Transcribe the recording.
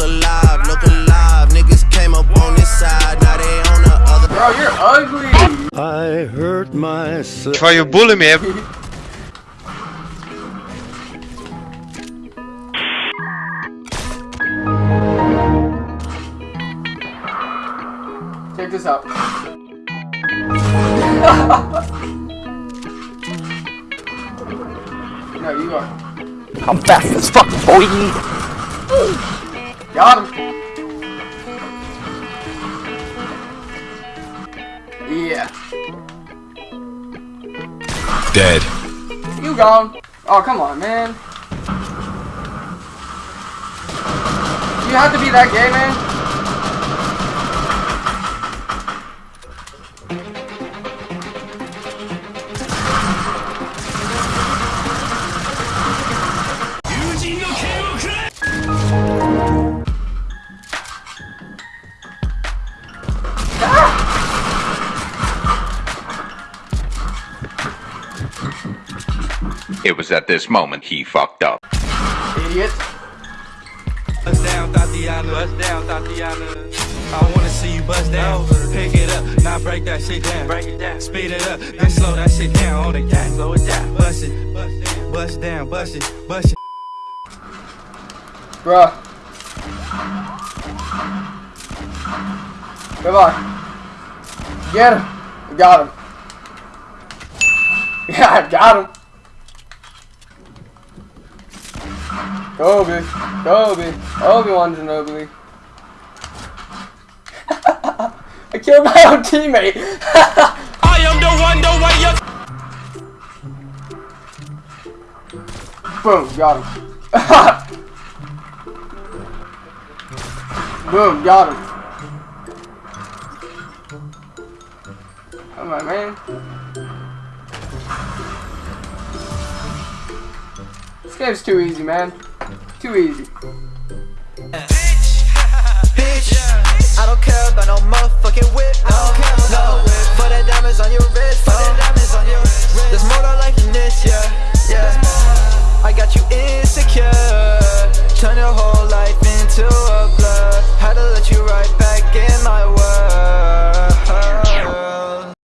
drive, look alive, look alive. Niggas came up on this side, now they on the other. Bro, you're ugly. I hurt myself. Why you bully me? Check this out. no, you are. I'm fast as fuck, boy. Got him. Yeah. Dead. You gone. Oh, come on, man. You have to be that gay, man? It was at this moment he fucked up. Idiot. Bust down, Tatiana. Bust down, Tatiana. I wanna see you bust down. Pick it up, now break that shit down. Break it down. Speed it up, then slow that shit down on the gas. Slow it down. Bust it, bust down, bust it, bust it. Bruh. Come on. Get him. I got him. Yeah, I got him. Kobe. Kobe. Obi-Wan Kenobi. I killed my own teammate. I am the one, the way you Boom, got him. Boom, got him. Come on, man. This game's too easy, man. Too easy.